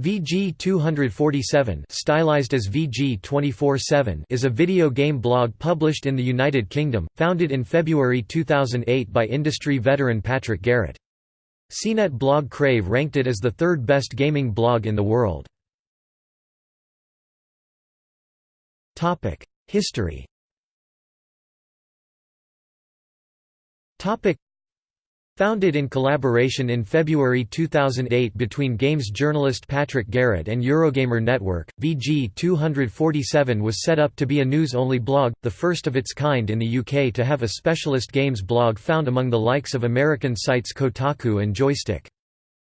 VG247 stylized as VG247 is a video game blog published in the United Kingdom, founded in February 2008 by industry veteran Patrick Garrett. CNET blog Crave ranked it as the third best gaming blog in the world. History Founded in collaboration in February 2008 between games journalist Patrick Garrett and Eurogamer Network, VG247 was set up to be a news-only blog, the first of its kind in the UK to have a specialist games blog found among the likes of American sites Kotaku and Joystiq.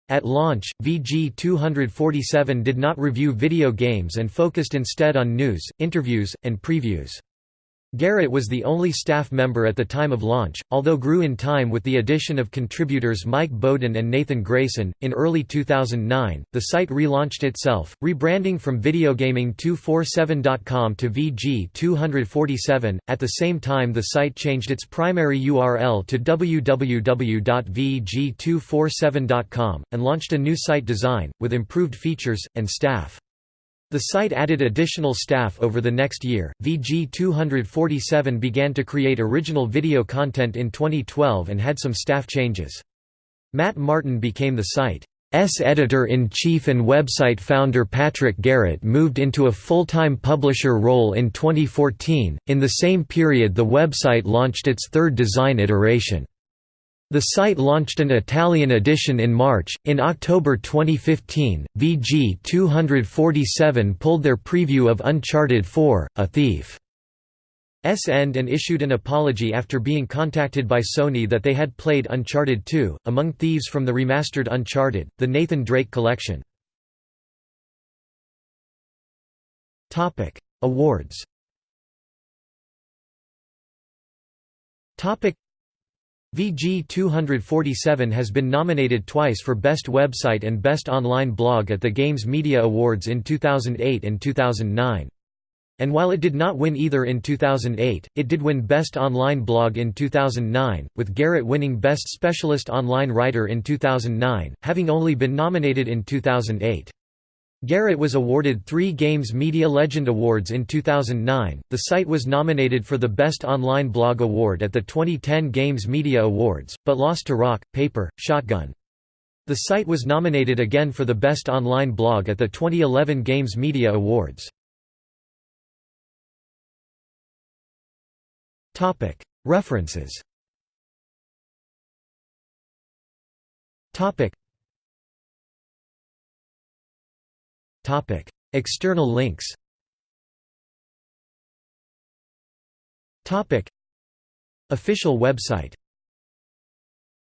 At launch, VG247 did not review video games and focused instead on news, interviews, and previews. Garrett was the only staff member at the time of launch, although grew in time with the addition of contributors Mike Bowden and Nathan Grayson. In early 2009, the site relaunched itself, rebranding from VideoGaming247.com to VG247. At the same time, the site changed its primary URL to www.vg247.com and launched a new site design, with improved features, and staff. The site added additional staff over the next year. VG 247 began to create original video content in 2012 and had some staff changes. Matt Martin became the site's editor-in-chief and website founder Patrick Garrett moved into a full-time publisher role in 2014. In the same period the website launched its third design iteration. The site launched an Italian edition in March. In October 2015, VG 247 pulled their preview of Uncharted 4: A Thief's End and issued an apology after being contacted by Sony that they had played Uncharted 2, Among Thieves from the remastered Uncharted, the Nathan Drake Collection. Awards VG 247 has been nominated twice for Best Website and Best Online Blog at the Games Media Awards in 2008 and 2009. And while it did not win either in 2008, it did win Best Online Blog in 2009, with Garrett winning Best Specialist Online Writer in 2009, having only been nominated in 2008. Garrett was awarded three Games Media Legend Awards in 2009. The site was nominated for the Best Online Blog Award at the 2010 Games Media Awards, but lost to Rock, Paper, Shotgun. The site was nominated again for the Best Online Blog at the 2011 Games Media Awards. References External links. Topic: Official website